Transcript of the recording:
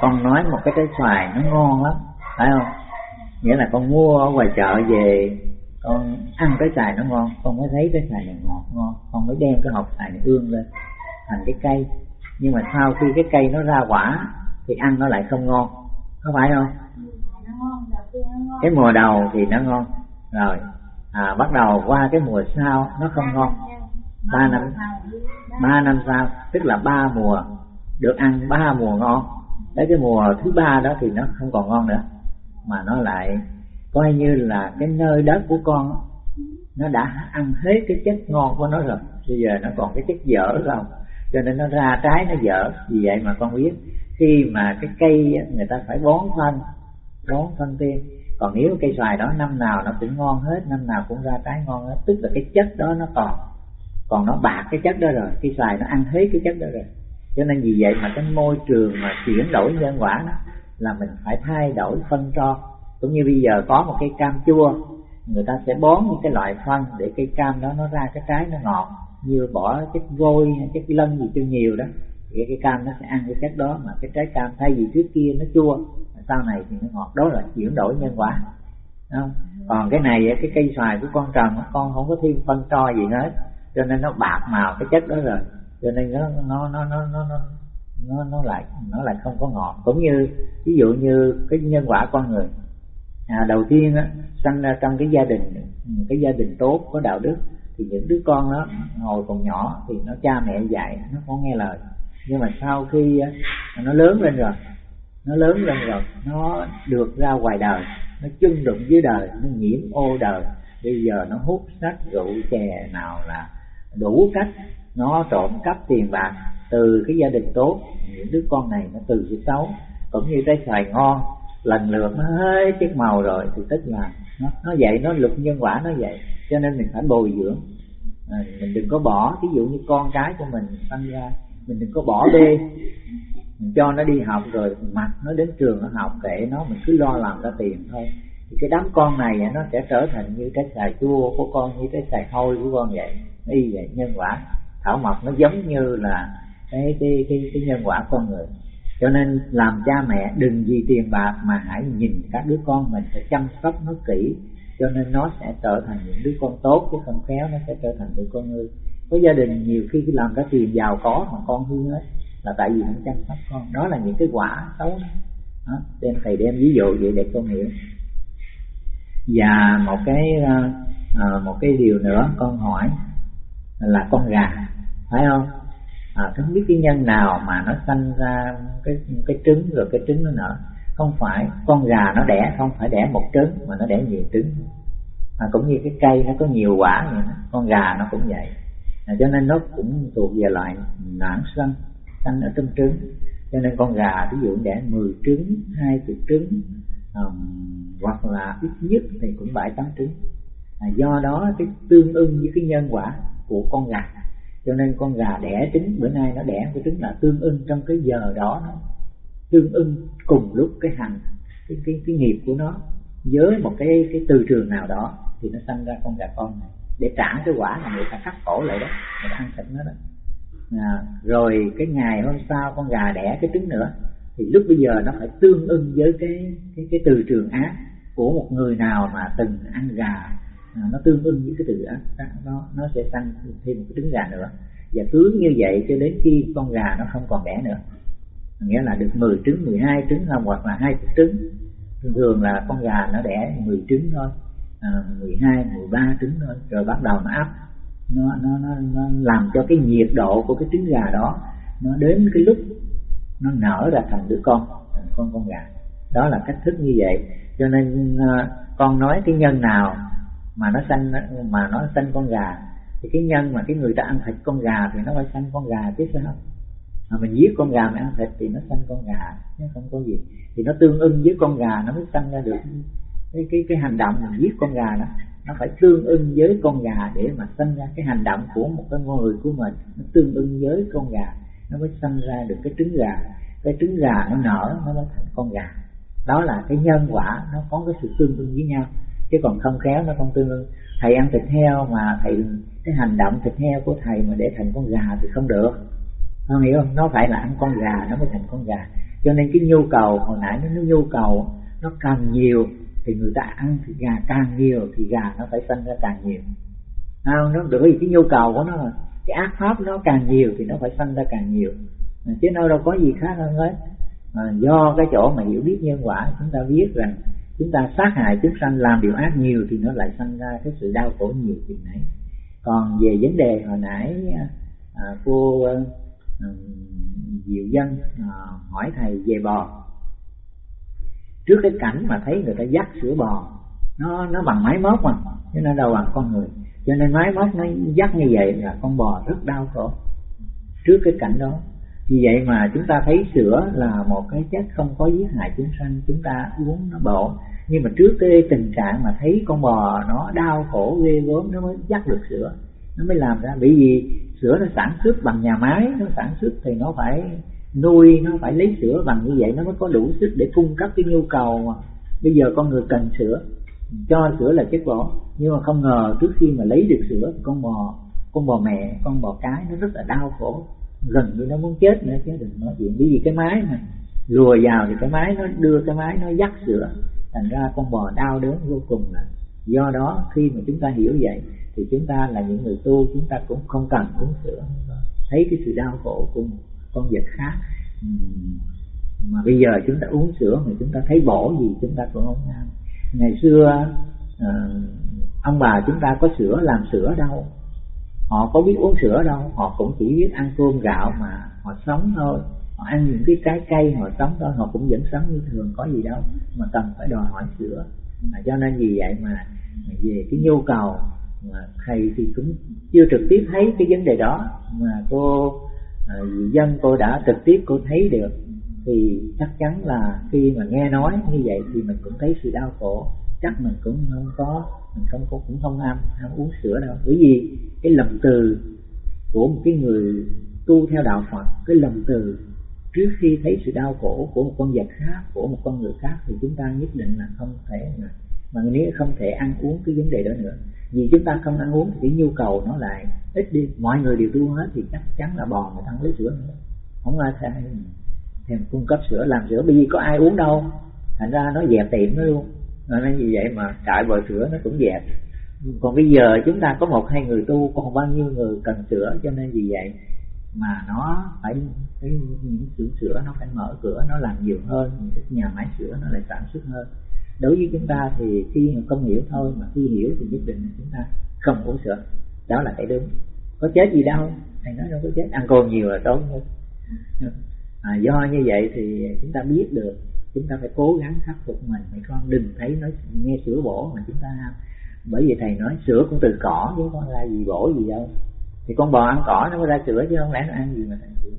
con nói một cái trái xoài nó ngon lắm phải không? Nghĩa là con mua ở ngoài chợ về con ăn cái xoài nó ngon con mới thấy cái xoài này ngọt ngon con mới đem cái hộp xoài này ương lên thành cái cây. Nhưng mà sau khi cái cây nó ra quả thì ăn nó lại không ngon có phải không? Cái mùa đầu thì nó ngon. Rồi à, bắt đầu qua cái mùa sau nó không ngon. Ba năm ba năm sau tức là ba mùa được ăn ba mùa ngon tới cái mùa thứ ba đó thì nó không còn ngon nữa, mà nó lại coi như là cái nơi đất của con nó đã ăn hết cái chất ngon của nó rồi. Bây giờ nó còn cái chất dở không? Cho nên nó ra trái, nó dở. Vì vậy mà con biết, khi mà cái cây người ta phải bón phân bón phân tiên còn nếu cây xoài đó năm nào nó cũng ngon hết, năm nào cũng ra trái ngon hết, tức là cái chất đó nó còn còn nó bạc cái chất đó rồi. Cây xoài nó ăn hết cái chất đó rồi cho nên vì vậy mà cái môi trường mà chuyển đổi nhân quả đó là mình phải thay đổi phân cho cũng như bây giờ có một cây cam chua, người ta sẽ bón những cái loại phân để cây cam đó nó ra cái trái nó ngọt. Như bỏ chất vôi chất lân gì cho nhiều đó, thì cái cam nó sẽ ăn cái chất đó mà cái trái cam thay vì trước kia nó chua, sau này thì nó ngọt. Đó là chuyển đổi nhân quả. Không? còn cái này, cái cây xoài của con trồng, con không có thêm phân tro gì hết, cho nên nó bạc màu, cái chất đó rồi cho nên nó nó nó nó nó nó nó, lại nó lại không có ngọt. Cũng như ví dụ như cái nhân quả con người. À, đầu tiên á, sinh ra trong cái gia đình cái gia đình tốt có đạo đức thì những đứa con đó ngồi còn nhỏ thì nó cha mẹ dạy nó có nghe lời. Nhưng mà sau khi á, nó lớn lên rồi nó lớn lên rồi nó được ra ngoài đời nó chung đụng với đời nó nhiễm ô đời. Bây giờ nó hút sách rượu chè nào là đủ cách nó trộm cắp tiền bạc từ cái gia đình tốt những đứa con này nó từ cái xấu cũng như trái xoài ngon lần lượt nó hết chiếc màu rồi thì tức là nó nó vậy nó luật nhân quả nó vậy. Cho nên mình phải bồi dưỡng. À, mình đừng có bỏ ví dụ như con cái của mình tăng ra mình đừng có bỏ bê mình cho nó đi học rồi mặc nó đến trường nó học kệ nó mình cứ lo làm ra tiền thôi. Thì cái đám con này nó sẽ trở thành như cái xài chua của con như cái xài hôi của con vậy y vậy nhân quả thảo mộc nó giống như là cái cái cái, cái nhân quả con người. Cho nên làm cha mẹ đừng vì tiền bạc mà hãy nhìn các đứa con mình phải chăm sóc nó kỹ. Cho nên nó sẽ trở thành những đứa con tốt chứ không khéo nó sẽ trở thành đứa con người. Có gia đình nhiều khi làm cái tiền giàu có mà con hư hết là tại vì không chăm sóc con. Đó là những cái quả xấu đó, đem thầy đem ví dụ vậy để con hiểu. Và một cái ờ, ờ, một cái điều nữa con hỏi là con gà phải không? À, không biết cái nhân nào mà nó sanh ra cái cái trứng rồi cái trứng nó nở. Không phải con gà nó đẻ không phải đẻ một trứng mà nó đẻ nhiều trứng. À, cũng như cái cây nó có nhiều quả vậy đó. con gà nó cũng vậy. À, cho nên nó cũng thuộc về loại noãn sanh sanh ở trong trứng. Cho nên con gà ví dụ đẻ 10 trứng hai chục trứng um, hoặc là ít nhất thì cũng bảy tám trứng. À, do đó cái tương ưng với cái nhân quả của con gà cho nên con gà đẻ trứng bữa nay nó đẻ cái trứng là tương ưng trong cái giờ đó nó. Tương ưng cùng lúc cái hành cái cái cái nghiệp của nó với một cái cái từ trường nào đó thì nó sanh ra con gà con này. Để trả cái quả mà người ta cắt cổ lại đó người ta ăn thịt nó đó. À, rồi cái ngày hôm sau con gà đẻ cái trứng nữa thì lúc bây giờ nó phải tương ưng với cái cái cái từ trường ác của một người nào mà từng ăn gà à, nó tương ưng với cái từ ác nó nó sẽ tăng thêm một cái trứng gà nữa. Và cứ như vậy cho đến khi con gà nó không còn đẻ nữa. Nghĩa là được 10 trứng 12 trứng không hoặc là hai trứng. Thường thường là con gà nó đẻ 10 trứng thôi à, 12 13 trứng thôi rồi bắt đầu nó ấp. Nó, nó nó nó làm cho cái nhiệt độ của cái trứng gà đó nó đến cái lúc nó nở ra thành đứa con thành con con gà. Đó là cách thức như vậy. Cho nên à, con nói cái nhân nào mà nó sanh, mà nó sanh con gà, thì cái nhân mà cái người ta ăn thịt con gà thì nó phải sanh con gà chứ sao? Mà mình giết con gà mà ăn thịt thì nó sanh con gà, chứ không có gì. Thì nó tương ưng với con gà nó mới sanh ra được. Cái cái cái hành động mình giết con gà đó, nó phải tương ưng với con gà để mà sanh ra cái hành động của một cái người của mình. Nó tương ưng với con gà, nó mới sanh ra được cái trứng gà. Cái trứng gà nó nở, nó mới thành con gà. Đó là cái nhân quả, nó có cái sự tương ưng với nhau chứ còn không khéo nó không tương ưng. Thầy ăn thịt heo mà thầy cái hành động thịt heo của thầy mà để thành con gà thì không được. Không hiểu không? Nó phải là ăn con gà nó mới thành con gà. Cho nên cái nhu cầu hồi nãy nó nhu cầu nó càng nhiều thì người ta ăn thịt gà càng nhiều thì gà nó phải sinh ra càng nhiều. Không? Nó bởi vì cái nhu cầu của nó là cái ác pháp nó càng nhiều thì nó phải sinh ra càng nhiều. Chứ nó đâu có gì khác hơn hết. À, do cái chỗ mà hiểu biết nhân quả chúng ta biết rằng chúng ta sát hại chúng sanh làm điều ác nhiều thì nó lại sinh ra cái sự đau khổ nhiều chuyện này còn về vấn đề hồi nãy à, cô à, diệu dân à, hỏi thầy về bò. Trước cái cảnh mà thấy người ta dắt sữa bò nó nó bằng máy móc mà chứ nó đâu bằng con người. Cho nên máy móc nó dắt như vậy là con bò rất đau khổ. Trước cái cảnh đó vì vậy mà chúng ta thấy sữa là một cái chất không có giết hại chúng sanh, chúng ta uống nó bổ. Nhưng mà trước cái tình trạng mà thấy con bò nó đau khổ ghê gớm, nó mới dắt được sữa, nó mới làm ra. Bởi vì sữa nó sản xuất bằng nhà máy, nó sản xuất thì nó phải nuôi, nó phải lấy sữa bằng như vậy, nó mới có đủ sức để cung cấp cái nhu cầu mà bây giờ con người cần sữa. Cho sữa là chất bổ. Nhưng mà không ngờ trước khi mà lấy được sữa, con bò con bò mẹ, con bò cái nó rất là đau khổ gần như nó muốn chết nữa, chứ đừng nói chuyện. Bởi vì cái máy mà lùa vào thì cái máy nó đưa, cái máy nó dắt sữa. Thành ra con bò đau đớn vô cùng là do đó, khi mà chúng ta hiểu vậy, thì chúng ta là những người tu, chúng ta cũng không cần uống sữa. Thấy cái sự đau khổ của một con vật khác. Mà bây giờ chúng ta uống sữa mà chúng ta thấy bổ gì, chúng ta cũng không ăn ngày xưa ờ, ông bà chúng ta có sữa làm sữa đâu họ có biết uống sữa đâu họ cũng chỉ biết ăn cơm gạo mà họ sống thôi. Họ ăn những cái trái cây họ sống thôi họ cũng vẫn sống như thường có gì đâu mà cần phải đòi hỏi sữa. Mà cho nên vì vậy mà về cái nhu cầu mà thầy thì cũng chưa trực tiếp thấy cái vấn đề đó mà cô à, dân cô đã trực tiếp cô thấy được thì chắc chắn là khi mà nghe nói như vậy thì mình cũng thấy sự đau khổ chắc mình cũng không có, mình không có, cũng không ăn ham uống sữa đâu. Bởi vì cái lầm từ của một cái người tu theo đạo Phật, cái lầm từ trước khi thấy sự đau khổ của một con vật khác, của một con người khác, thì chúng ta nhất định là không thể mà mà nếu không thể ăn uống cái vấn đề đó nữa. Vì chúng ta không ăn uống thì cái nhu cầu nó lại ít đi. Mọi người đều tu hết thì chắc chắn là bò người ta lấy sữa nữa. Không ai thèm thèm cung cấp sữa, làm sữa. Bởi vì có ai uống đâu. Thành ra nó dẹp tiệm nó luôn nên vì vậy mà trại bò sữa nó cũng dẹp. Còn bây giờ chúng ta có một hai người tu còn bao nhiêu người cần sữa cho nên vì vậy mà nó phải cái những xưởng sữa nó phải mở cửa nó làm nhiều hơn những cái nhà máy sữa nó lại sản xuất hơn. Đối với chúng ta thì khi không hiểu thôi mà khi hiểu thì nhất định là chúng ta không uống sữa. Đó là cái đúng. Có chết gì đâu. Thầy nói đâu có chết. Ăn cơm nhiều là tốt hơn à, do như vậy thì chúng ta biết được chúng ta phải cố gắng khắc phục mình. Mấy con đừng thấy nói, nghe sữa bổ mà chúng ta bởi vì thầy nói sữa cũng từ cỏ chứ con ra gì bổ gì đâu. Thì con bò ăn cỏ nó mới ra sữa chứ không lẽ nó ăn gì mà thành sữa